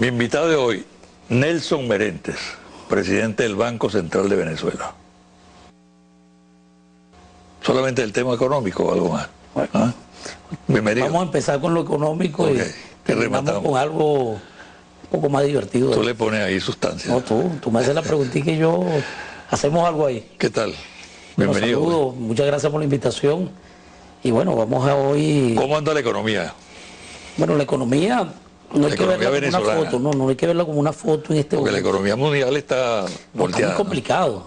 Mi invitado de hoy, Nelson Merentes, presidente del Banco Central de Venezuela. ¿Solamente el tema económico o algo más? ¿Ah? Bienvenido. Vamos a empezar con lo económico y terminamos con algo un poco más divertido. Tú le pones ahí sustancia. No, tú, tú me haces la pregunta y que yo hacemos algo ahí. ¿Qué tal? Bienvenido. Saludo. Muchas gracias por la invitación. Y bueno, vamos a hoy... ¿Cómo anda la economía? Bueno, la economía no hay que verla como una foto, no, no hay que verla como una foto en este Porque la economía mundial está volteada. muy complicado.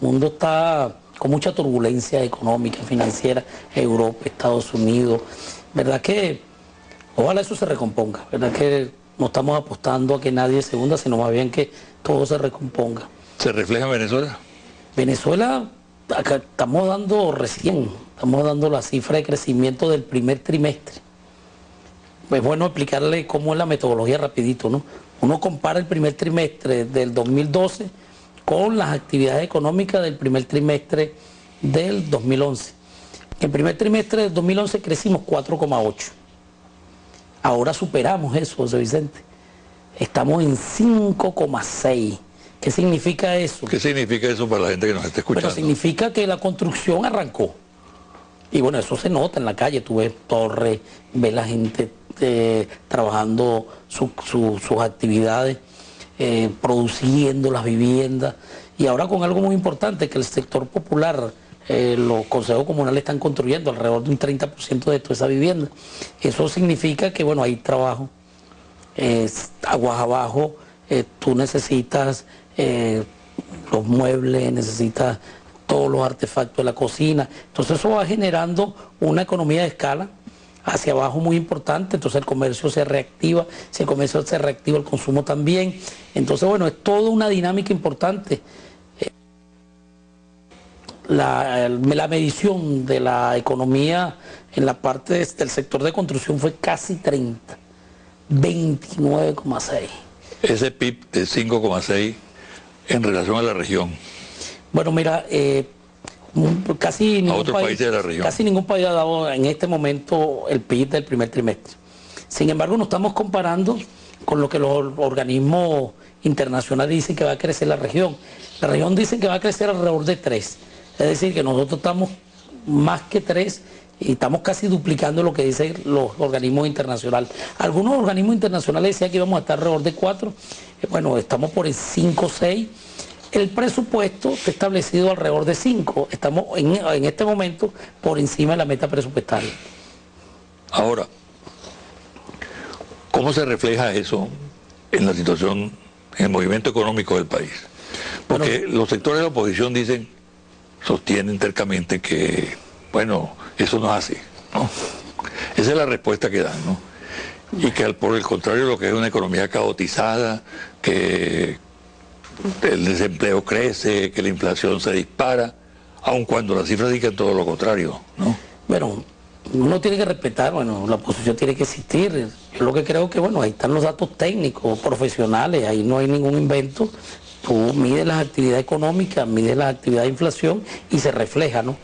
El mundo está con mucha turbulencia económica, financiera, Europa, Estados Unidos. ¿Verdad que ojalá eso se recomponga? ¿Verdad que no estamos apostando a que nadie se hunda, sino más bien que todo se recomponga? ¿Se refleja en Venezuela? Venezuela, acá estamos dando recién, estamos dando la cifra de crecimiento del primer trimestre es bueno explicarle cómo es la metodología rapidito, ¿no? Uno compara el primer trimestre del 2012 con las actividades económicas del primer trimestre del 2011. En el primer trimestre del 2011 crecimos 4,8. Ahora superamos eso, José Vicente. Estamos en 5,6. ¿Qué significa eso? ¿Qué significa eso para la gente que nos está escuchando? Bueno, significa que la construcción arrancó. Y bueno, eso se nota en la calle. Tú ves torres, ves la gente eh, trabajando sus actividades, eh, produciendo las viviendas y ahora con algo muy importante que el sector popular, eh, los consejos comunales están construyendo alrededor de un 30% de toda esa vivienda. Eso significa que bueno, hay trabajo, aguas abajo, tú necesitas los muebles, necesitas todos los artefactos de la cocina. Entonces eso va generando una economía de escala hacia abajo muy importante, entonces el comercio se reactiva, si el comercio se reactiva el consumo también, entonces bueno, es toda una dinámica importante. La, medición de la economía en la parte del sector de construcción fue casi 30, 29,6. Ese PIB de 5,6 en relación a la región. Bueno, mira, eh, Casi ningún, país, de la región. casi ningún país ha dado en este momento el PIB del primer trimestre. Sin embargo, nos estamos comparando con lo que los organismos internacionales dicen que va a crecer la región. La región dice que va a crecer alrededor de 3. Es decir, que nosotros estamos más que 3 y estamos casi duplicando lo que dicen los organismos internacionales. Algunos organismos internacionales decían que íbamos a estar alrededor de 4. Eh, bueno, estamos por el 5 6 el presupuesto está establecido alrededor de 5. Estamos en, este momento por encima de la meta presupuestaria. Ahora, ¿cómo se refleja eso en la situación, en el movimiento económico del país? Porque los sectores de la oposición dicen, sostienen tercamente que, bueno, eso no es así, ¿no? Esa es la respuesta que dan, ¿no? Y que por el contrario lo que es una economía caotizada, que el desempleo crece, que la inflación se dispara, aun cuando las cifras digan todo lo contrario, ¿no? Bueno, uno tiene que respetar, bueno, la oposición tiene que existir. Yo lo que creo que, bueno, ahí están los datos técnicos, profesionales, ahí no hay ningún invento. Tú mides las actividades económicas, mides las actividades de inflación y se refleja, ¿no?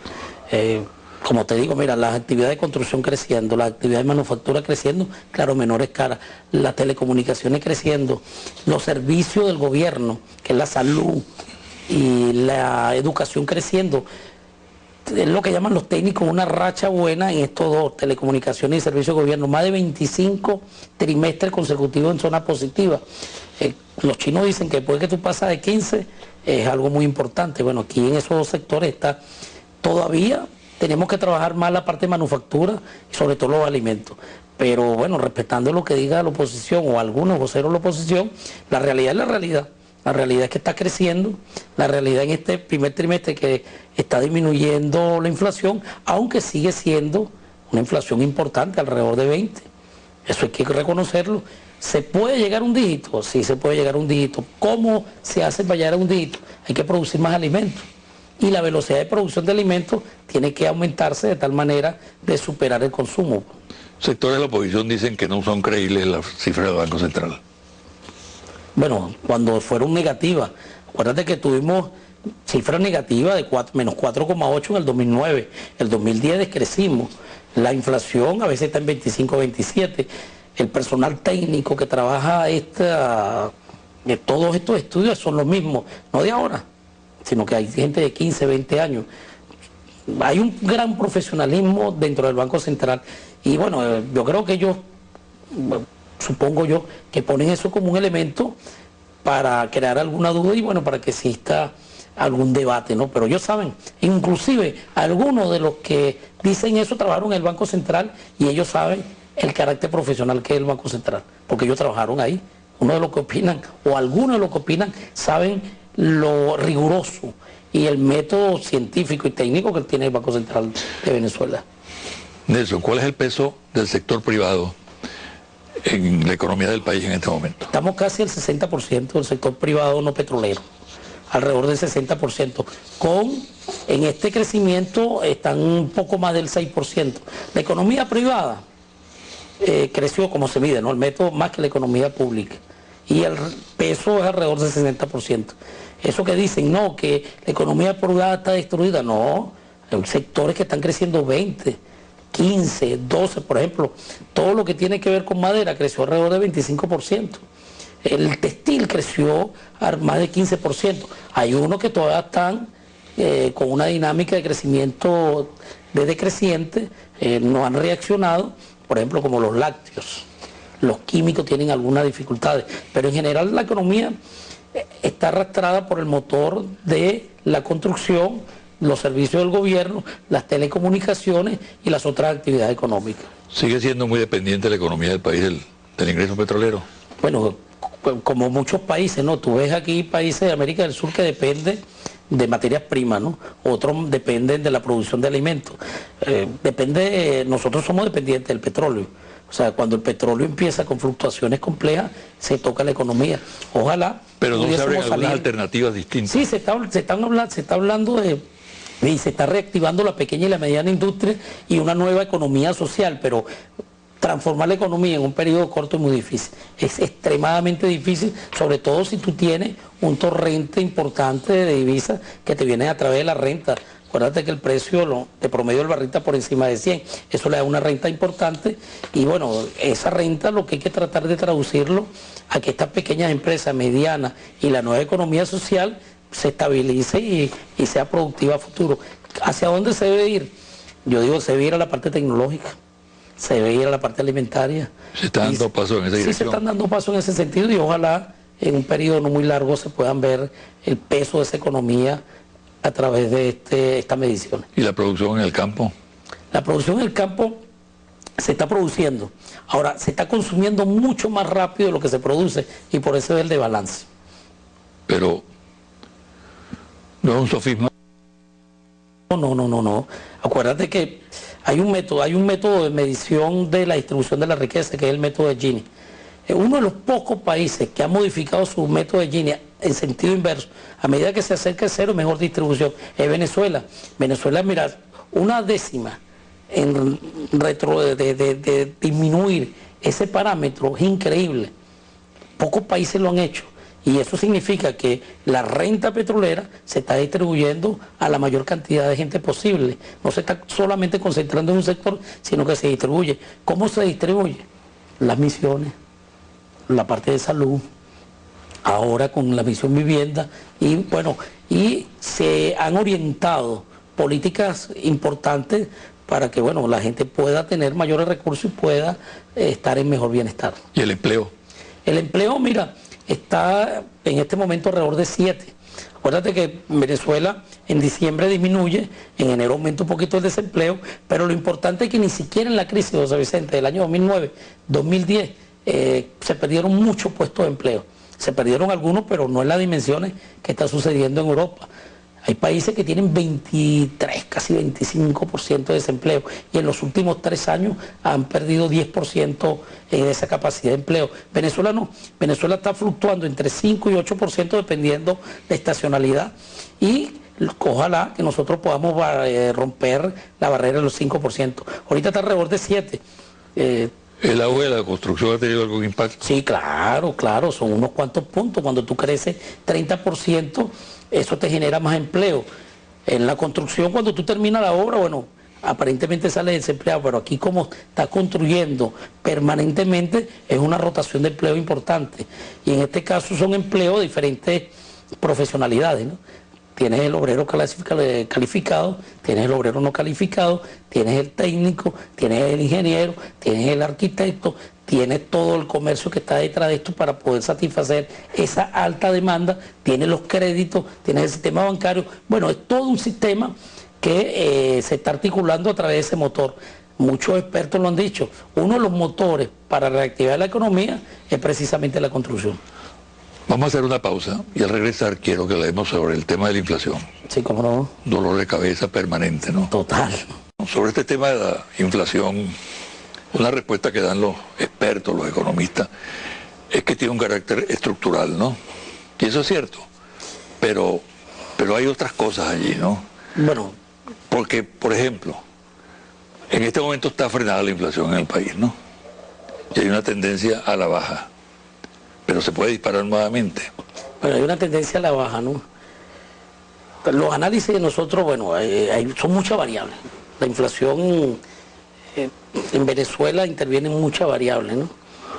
Eh, como te digo, mira, las actividades de construcción creciendo, las actividades de manufactura creciendo, claro, menores caras, las telecomunicaciones creciendo, los servicios del gobierno, que es la salud y la educación creciendo. Es lo que llaman los técnicos una racha buena en estos dos, telecomunicaciones y servicios de gobierno. Más de 25 trimestres consecutivos en zona positiva. Eh, los chinos dicen que después que tú pasas de 15 es algo muy importante. Bueno, aquí en esos dos sectores está todavía tenemos que trabajar más la parte de manufactura y sobre todo los alimentos. Pero bueno, respetando lo que diga la oposición o algunos voceros de la oposición, la realidad es la realidad. La realidad es que está creciendo, la realidad en este primer trimestre que está disminuyendo la inflación, aunque sigue siendo una inflación importante, alrededor de 20. Eso hay que reconocerlo. ¿Se puede llegar a un dígito? Sí, se puede llegar a un dígito. ¿Cómo se hace para llegar a un dígito? Hay que producir más alimentos y la velocidad de producción de alimentos tiene que aumentarse de tal manera de superar el consumo. Sectores de la oposición dicen que no son creíbles las cifras del Banco Central. Bueno, cuando fueron negativas, acuérdate que tuvimos cifras negativas de menos 4,8 en el 2009, el 2010 descrecimos, la inflación a veces está en 25, 27, el personal técnico que trabaja esta, de todos estos estudios son los mismos, no de ahora, sino que hay gente de 15, 20 años. Hay un gran profesionalismo dentro del Banco Central y bueno, eh, yo creo que ellos, supongo yo, que ponen eso como un elemento para crear alguna duda y bueno, para que exista algún debate, ¿no? Pero ellos saben, inclusive algunos de los que dicen eso trabajaron en el Banco Central y ellos saben el carácter profesional que es el Banco Central, porque ellos trabajaron ahí. Uno de los que opinan, o algunos de los que opinan, saben lo riguroso y el método científico y técnico que tiene el Banco Central de Venezuela. Nelson, ¿cuál es el peso del sector privado en la economía del país en este momento? Estamos casi al 60% del sector privado no petrolero, alrededor del 60%, con en este crecimiento están un poco más del 6%. La economía privada eh, creció como se mide, ¿no? El método más que la economía pública. Y el peso es alrededor del 60%. Eso que dicen, no, que la economía privada está destruida, no. Hay sectores que están creciendo 20, 15, 12, por ejemplo. Todo lo que tiene que ver con madera creció alrededor del 25%. El textil creció a más de 15%. Hay unos que todavía están eh, con una dinámica de crecimiento de decreciente, eh, no han reaccionado por ejemplo, como los lácteos. Los químicos tienen algunas dificultades, pero en general la economía está arrastrada por el motor de la construcción, los servicios del gobierno, las telecomunicaciones y las otras actividades económicas. ¿Sigue siendo muy dependiente la economía del país del, del ingreso petrolero? Bueno, como muchos países, ¿no? Tú ves aquí países de América del Sur que dependen de materias primas, ¿no? Otros dependen de la producción de alimentos. Eh, depende, nosotros somos dependientes del petróleo. O sea, cuando el petróleo empieza con fluctuaciones complejas, se toca la economía. Ojalá. Pero no se abren algunas alternativas distintas. Sí, se está, se están hablando, se está hablando de y se está reactivando la pequeña y la mediana industria y una nueva economía social, pero transformar la economía en un periodo corto es muy difícil. Es extremadamente difícil, sobre todo si tú tienes un torrente importante de divisas que te vienen a través de la renta. Acuérdate que el precio de promedio del barrita por encima de 100, eso le da una renta importante y bueno, esa renta lo que hay que tratar de traducirlo a que estas pequeñas empresas medianas y la nueva economía social se estabilice y, y sea productiva a futuro. ¿Hacia dónde se debe ir? Yo digo, se debe ir a la parte tecnológica se debe ir a la parte alimentaria. Se están dando pasos en esa dirección. Sí, se están dando pasos en ese sentido y ojalá en un periodo no muy largo se puedan ver el peso de esa economía a través de este, estas mediciones. ¿Y la producción en el campo? La producción en el campo se está produciendo. Ahora, se está consumiendo mucho más rápido de lo que se produce y por eso es el de balance. Pero, ¿no es un sofisma? No, no, no, no, no. Acuérdate que hay un método, hay un método de medición de la distribución de la riqueza que es el método de Gini. Es uno de los pocos países que ha modificado su método de Gini en sentido inverso. A medida que se acerca el cero, mejor distribución. Es Venezuela. Venezuela, mira, una décima en retro de disminuir ese parámetro es increíble. Pocos países lo han hecho. Y eso significa que la renta petrolera se está distribuyendo a la mayor cantidad de gente posible. No se está solamente concentrando en un sector, sino que se distribuye. ¿Cómo se distribuye? Las misiones, la parte de salud, ahora con la misión vivienda, y bueno, y se han orientado políticas importantes para que bueno, la gente pueda tener mayores recursos y pueda eh, estar en mejor bienestar. ¿Y el empleo? El empleo, mira, está en este momento alrededor de 7. Acuérdate que Venezuela en diciembre disminuye, en enero aumenta un poquito el desempleo, pero lo importante es que ni siquiera en la crisis de José Vicente del año 2009, 2010, eh, se perdieron muchos puestos de empleo. Se perdieron algunos, pero no en las dimensiones que está sucediendo en Europa. Hay países que tienen 23, casi 25% de desempleo y en los últimos tres años han perdido 10% en esa capacidad de empleo. Venezuela no, Venezuela está fluctuando entre 5 y 8% dependiendo de estacionalidad y ojalá que nosotros podamos eh, romper la barrera de los 5%. Ahorita está alrededor de 7%. Eh, ¿El agua de la construcción ha tenido algún impacto? Sí, claro, claro, son unos cuantos puntos. Cuando tú creces 30%, eso te genera más empleo. En la construcción, cuando tú terminas la obra, bueno, aparentemente sale desempleado, pero aquí como está construyendo permanentemente es una rotación de empleo importante. Y en este caso son empleos de diferentes profesionalidades. ¿no? Tienes el obrero calificado, tienes el obrero no calificado, tienes el técnico, tienes el ingeniero, tienes el arquitecto, tienes todo el comercio que está detrás de esto para poder satisfacer esa alta demanda, tienes los créditos, tienes el sistema bancario. Bueno, es todo un sistema que eh, se está articulando a través de ese motor. Muchos expertos lo han dicho, uno de los motores para reactivar la economía es precisamente la construcción. Vamos a hacer una pausa y al regresar quiero que leemos sobre el tema de la inflación. Sí, cómo no. Dolor de cabeza permanente, ¿no? Total. Sobre este tema de la inflación, una respuesta que dan los expertos, los economistas, es que tiene un carácter estructural, ¿no? Y eso es cierto. Pero, pero hay otras cosas allí, ¿no? Bueno, porque, por ejemplo, en este momento está frenada la inflación en el país, ¿no? Y hay una tendencia a la baja, pero se puede disparar nuevamente. Bueno, hay una tendencia a la baja, ¿no? Los análisis de nosotros, bueno, son muchas variables. La inflación eh, en Venezuela intervienen muchas variables, ¿no?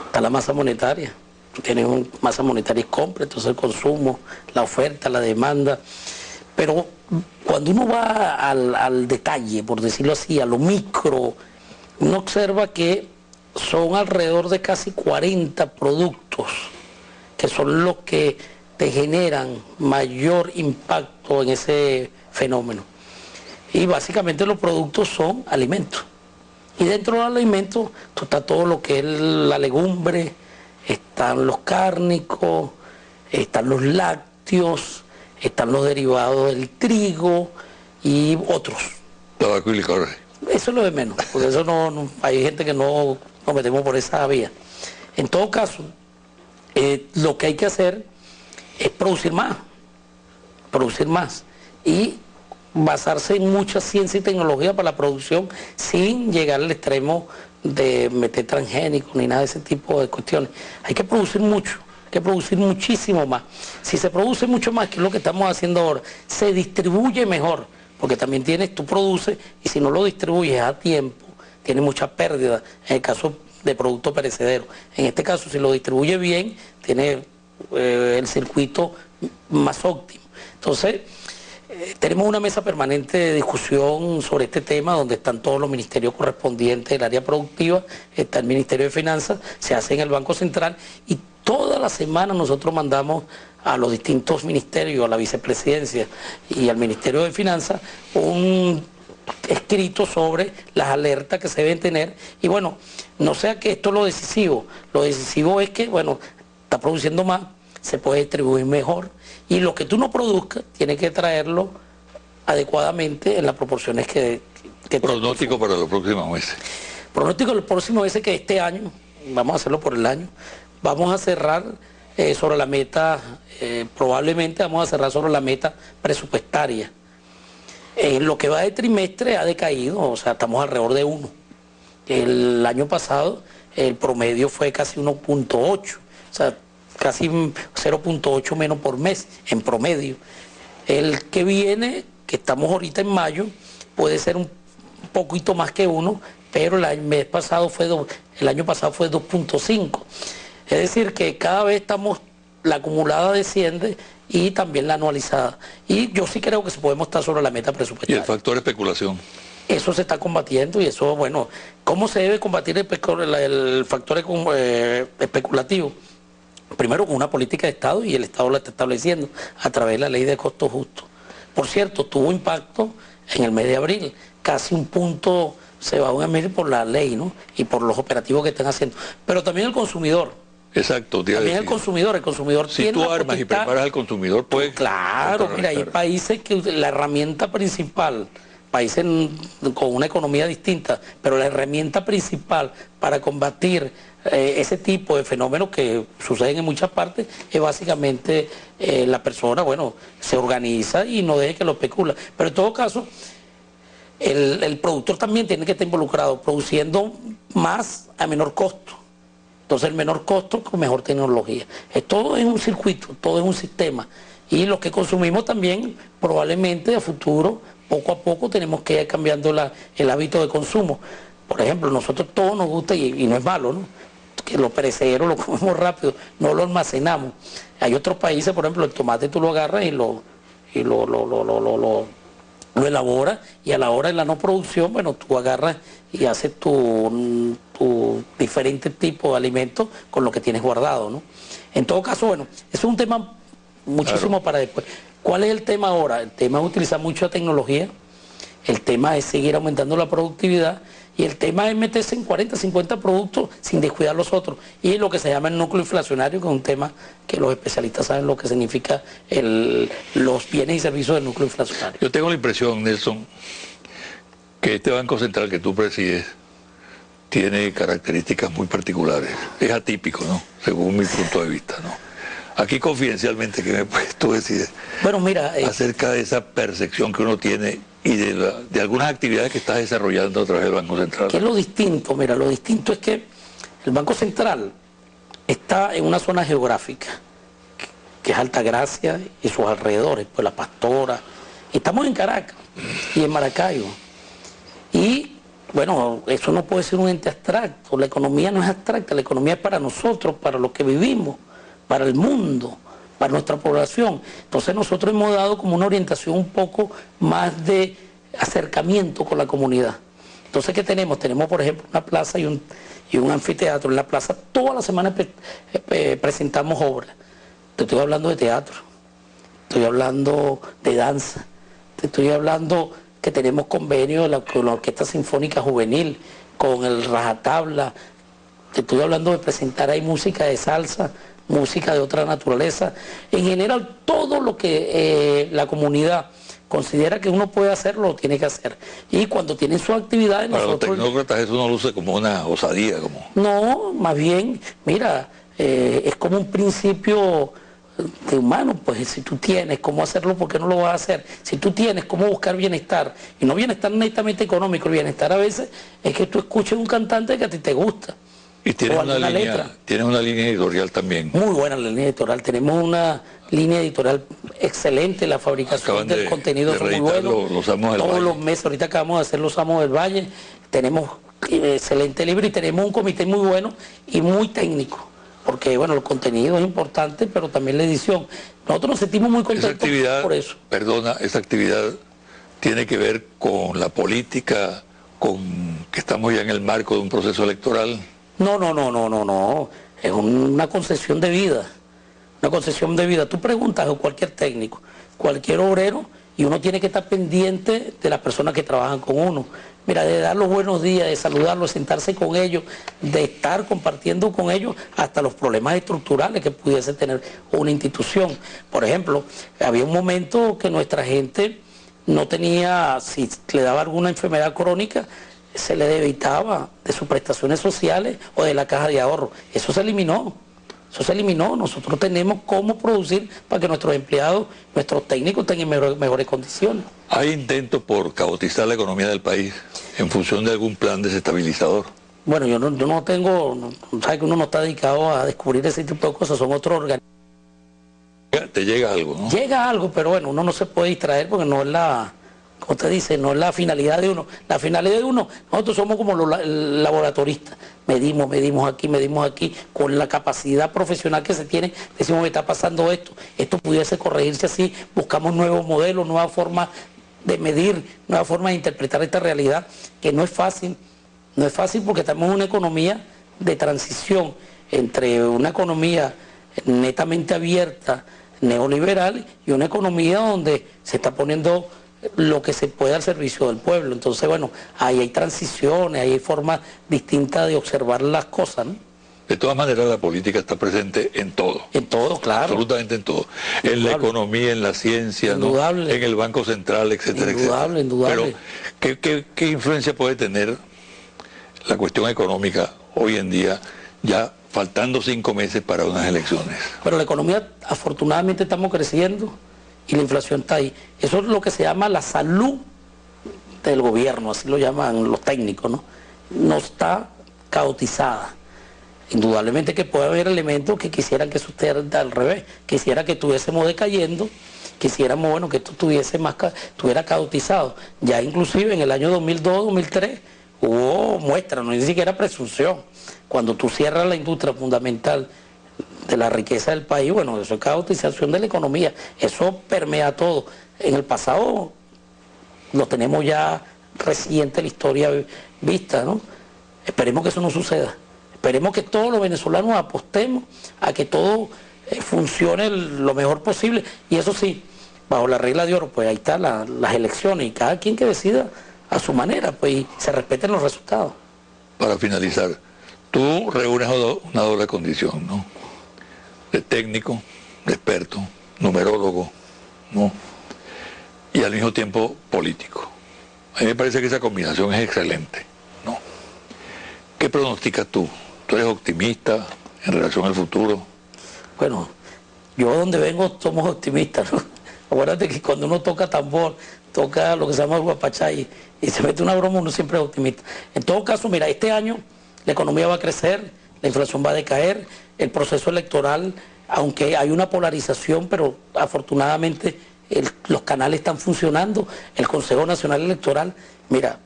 Está la masa monetaria, tiene masa monetaria y compra, entonces el consumo, la oferta, la demanda. Pero cuando uno va al, detalle, por decirlo así, a lo micro, uno observa que son alrededor de casi 40 productos que son los que te generan mayor impacto en ese fenómeno. Y básicamente los productos son alimentos. Y dentro de los alimentos está todo lo que es la legumbre, están los cárnicos, están los lácteos, están los derivados del trigo y otros. Tabaco y licor. Eso es lo de menos, porque eso no, hay gente que no nos metemos por esa vía. En todo caso, eh, lo que hay que hacer es producir más, producir más y basarse en mucha ciencia y tecnología para la producción sin llegar al extremo de meter transgénicos ni nada de ese tipo de cuestiones. Hay que producir mucho que producir muchísimo más. Si se produce mucho más, que es lo que estamos haciendo ahora, se distribuye mejor, porque también tienes, tú produces y si no lo distribuyes a tiempo, tienes mucha pérdida en el caso de producto perecedero. En este caso, si lo distribuye bien, tiene eh, el circuito más óptimo. Entonces, eh, tenemos una mesa permanente de discusión sobre este tema donde están todos los ministerios correspondientes del área productiva, está el Ministerio de Finanzas, se hace en el Banco Central y Toda la semana nosotros mandamos a los distintos ministerios, a la vicepresidencia y al Ministerio de Finanzas, un escrito sobre las alertas que se deben tener. Y bueno, no sea que esto es lo decisivo. Lo decisivo es que, bueno, está produciendo más, se puede distribuir mejor. Y lo que tú no produzcas, tienes que traerlo adecuadamente en las proporciones que... que Pronóstico para los próximos meses. Pronóstico los próximos meses que este año, vamos a hacerlo por el año, vamos a cerrar eh, sobre la meta, eh, probablemente vamos a cerrar sobre la meta presupuestaria. En lo que va de trimestre ha decaído, o sea, estamos alrededor de 1. El año pasado el promedio fue casi 1.8, o sea, casi 0.8 menos por mes en promedio. El que viene, que estamos ahorita en mayo, puede ser un poquito más que 1, pero el mes pasado fue el año pasado fue 2.5. Es decir, que cada vez estamos, la acumulada desciende y también la anualizada. Y yo sí creo que se podemos estar sobre la meta presupuestaria. ¿Y el factor especulación? Eso se está combatiendo y eso, bueno, ¿cómo se debe combatir el, factor eh, especulativo? Primero con una política de Estado y el Estado la está estableciendo a través de la ley de costos justos. Por cierto, tuvo impacto en el mes de abril, casi un punto se va a medir por la ley ¿no? y por los operativos que están haciendo. Pero también el consumidor Exacto. También el consumidor, el consumidor si tú armas y preparas al consumidor, pues... Claro, mira, hay países que la herramienta principal, países con una economía distinta, pero la herramienta principal para combatir eh, ese tipo de fenómenos que suceden en muchas partes es básicamente eh, la persona, bueno, se organiza y no deje que lo especula. Pero en todo caso, el, el productor también tiene que estar involucrado, produciendo más a menor costo. Entonces el menor costo con mejor tecnología. Es, todo es un circuito, todo es un sistema. Y lo que consumimos también probablemente a futuro poco a poco tenemos que ir cambiando el hábito de consumo. Por ejemplo, nosotros todo nos gusta y, no es malo, ¿no? que lo perecederos lo comemos rápido, no lo almacenamos. Hay otros países, por ejemplo, el tomate tú lo agarras y lo, y lo, lo, lo, lo, lo, lo elaboras y a la hora de la no producción, bueno, tú agarras y haces tu, tu diferente tipo de alimentos con lo que tienes guardado, ¿no? En todo caso, bueno, es un tema muchísimo para después. ¿Cuál es el tema ahora? El tema es utilizar mucha tecnología, el tema es seguir aumentando la productividad y el tema es meterse en 40, 50 productos sin descuidar los otros. Y lo que se llama el núcleo inflacionario, que es un tema que los especialistas saben lo que significa los bienes y servicios del núcleo inflacionario. Yo tengo la impresión, Nelson, que este Banco Central que tú presides tiene características muy particulares. Es atípico, ¿no? Según mi punto de vista, ¿no? Aquí confidencialmente, ¿qué me puedes tú decir? Bueno, mira... Eh, acerca de esa percepción que uno tiene y de, algunas actividades que está desarrollando a través del Banco Central. ¿Qué es lo distinto? Mira, lo distinto es que el Banco Central está en una zona geográfica, que es Altagracia y sus alrededores, pues La Pastora. Estamos en Caracas y en Maracaibo. Y bueno, eso no puede ser un ente abstracto, la economía no es abstracta, la economía es para nosotros, para los que vivimos, para el mundo para nuestra población. Entonces nosotros hemos dado como una orientación un poco más de acercamiento con la comunidad. Entonces, ¿qué tenemos? Tenemos, por ejemplo, una plaza y un, y un anfiteatro. En la plaza todas las semanas presentamos obras. Te estoy hablando de teatro, estoy hablando de danza, te estoy hablando que tenemos convenio con la Orquesta Sinfónica Juvenil, con el Rajatabla, te estoy hablando de presentar ahí música de salsa, música de otra naturaleza, en general todo lo que eh, la comunidad considera que uno puede hacer, lo tiene que hacer. Y cuando tienen sus actividades... Para los tecnócratas eso no luce como una osadía. como No, más bien, mira, eh, es como un principio de humano, pues si tú tienes cómo hacerlo, ¿por qué no lo vas a hacer? Si tú tienes cómo buscar bienestar, y no bienestar netamente económico, el bienestar a veces es que tú escuches un cantante que a ti te gusta. Y tiene una, línea, tiene una línea editorial también. Muy buena la línea editorial. Tenemos una línea editorial excelente. La fabricación del contenido es muy bueno. Todos los meses, ahorita acabamos de hacer Los Amos del Valle. Tenemos eh, excelente libro y tenemos un comité muy bueno y muy técnico. Porque, bueno, el contenido es importante, pero también la edición. Nosotros nos sentimos muy contentos por eso. Perdona, esa actividad tiene que ver con la política, con que estamos ya en el marco de un proceso electoral. No, no, no, no, no, no. Es una concesión de vida. Una concesión de vida. Tú preguntas a cualquier técnico, cualquier obrero, y uno tiene que estar pendiente de las personas que trabajan con uno. Mira, de dar los buenos días, de saludarlos, sentarse con ellos, de estar compartiendo con ellos hasta los problemas estructurales que pudiese tener una institución. Por ejemplo, había un momento que nuestra gente no tenía, si le daba alguna enfermedad crónica, se le debitaba de sus prestaciones sociales o de la caja de ahorro. Eso se eliminó. Eso se eliminó. Nosotros tenemos cómo producir para que nuestros empleados, nuestros técnicos tengan mejores condiciones. ¿Hay intentos por caotizar la economía del país en función de algún plan desestabilizador? Bueno, yo no, yo no tengo, no, sabe que uno no está dedicado a descubrir ese tipo de cosas, son otros organismos. Te llega algo, ¿no? Llega algo, pero bueno, uno no se puede distraer porque no es la, usted dice, no es la finalidad de uno. La finalidad de uno, nosotros somos como los laboratoristas. Medimos, medimos aquí, medimos aquí, con la capacidad profesional que se tiene, decimos que está pasando esto, esto pudiese corregirse así, buscamos nuevos modelos, nuevas formas de medir, nuevas formas de interpretar esta realidad, que no es fácil, no es fácil porque estamos en una economía de transición entre una economía netamente abierta, neoliberal, y una economía donde se está poniendo lo que se puede al servicio del pueblo. Entonces, bueno, ahí hay transiciones, ahí hay formas distintas de observar las cosas, ¿no? De todas maneras, la política está presente en todo. En todo, claro. Absolutamente en todo. En la economía, en la ciencia, en el Banco Central, etcétera, indudable, Indudable, Pero, ¿qué, qué influencia puede tener la cuestión económica hoy en día, ya faltando cinco meses para unas elecciones? Pero la economía, afortunadamente, estamos creciendo y la inflación está ahí. Eso es lo que se llama la salud del gobierno, así lo llaman los técnicos, ¿no? No está caotizada. Indudablemente que puede haber elementos que quisieran que esté al revés, quisiera que estuviésemos decayendo quisiéramos bueno que esto tuviese más estuviera cautizado. Ya inclusive en el año 2002, 2003 hubo muestra, no ni siquiera presunción. Cuando tú cierras la industria fundamental de la riqueza del país, bueno, eso es cautización de la economía, eso permea todo. En el pasado lo tenemos ya reciente la historia vista, ¿no? Esperemos que eso no suceda. Esperemos que todos los venezolanos apostemos a que todo eh, funcione lo mejor posible. Y eso sí, bajo la regla de oro, pues ahí están las elecciones y cada quien que decida a su manera, pues se respeten los resultados. Para finalizar, tú reúnes una doble condición, ¿no? De técnico, de experto, numerólogo, ¿no? Y al mismo tiempo político. A mí me parece que esa combinación es excelente, ¿no? ¿Qué pronosticas tú? ¿Tú eres optimista en relación al futuro? Bueno, yo donde vengo somos optimistas. Acuérdate que cuando uno toca tambor, toca lo que se llama el guapachay y se mete una broma, uno siempre es optimista. En todo caso, mira, este año la economía va a crecer, la inflación va a decaer, el proceso electoral, aunque hay una polarización, pero afortunadamente los canales están funcionando, el Consejo Nacional Electoral, mira,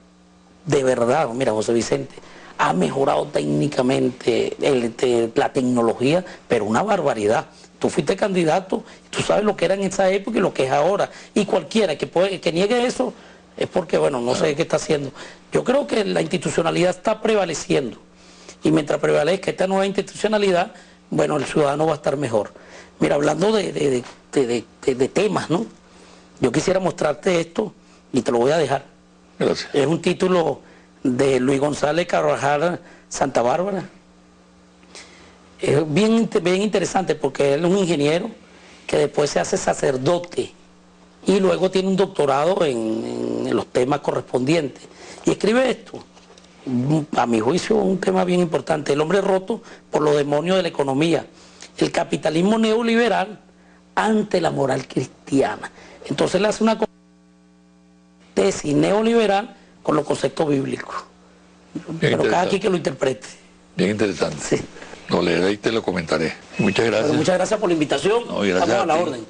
de verdad, mira, José Vicente, ha mejorado técnicamente la tecnología, pero una barbaridad. Tú fuiste candidato, tú sabes lo que era en esa época y lo que es ahora. Y cualquiera que, puede, que niegue eso es porque, bueno, no sé qué está haciendo. Yo creo que la institucionalidad está prevaleciendo. Y mientras prevalezca esta nueva institucionalidad, bueno, el ciudadano va a estar mejor. Mira, hablando de, de temas, ¿no? Yo quisiera mostrarte esto y te lo voy a dejar. Gracias. Es un título de Luis González Carvajal Santa Bárbara. Es bien, bien interesante porque él es un ingeniero que después se hace sacerdote y luego tiene un doctorado en, los temas correspondientes. Y escribe esto, a mi juicio un tema bien importante, el hombre roto por los demonios de la economía, el capitalismo neoliberal ante la moral cristiana. Entonces le hace una tesis neoliberal con los conceptos bíblicos. Pero cada quien que lo interprete. Bien interesante. Sí. Lo leeré y te lo comentaré. Muchas gracias. muchas gracias por la invitación. No, gracias a la orden.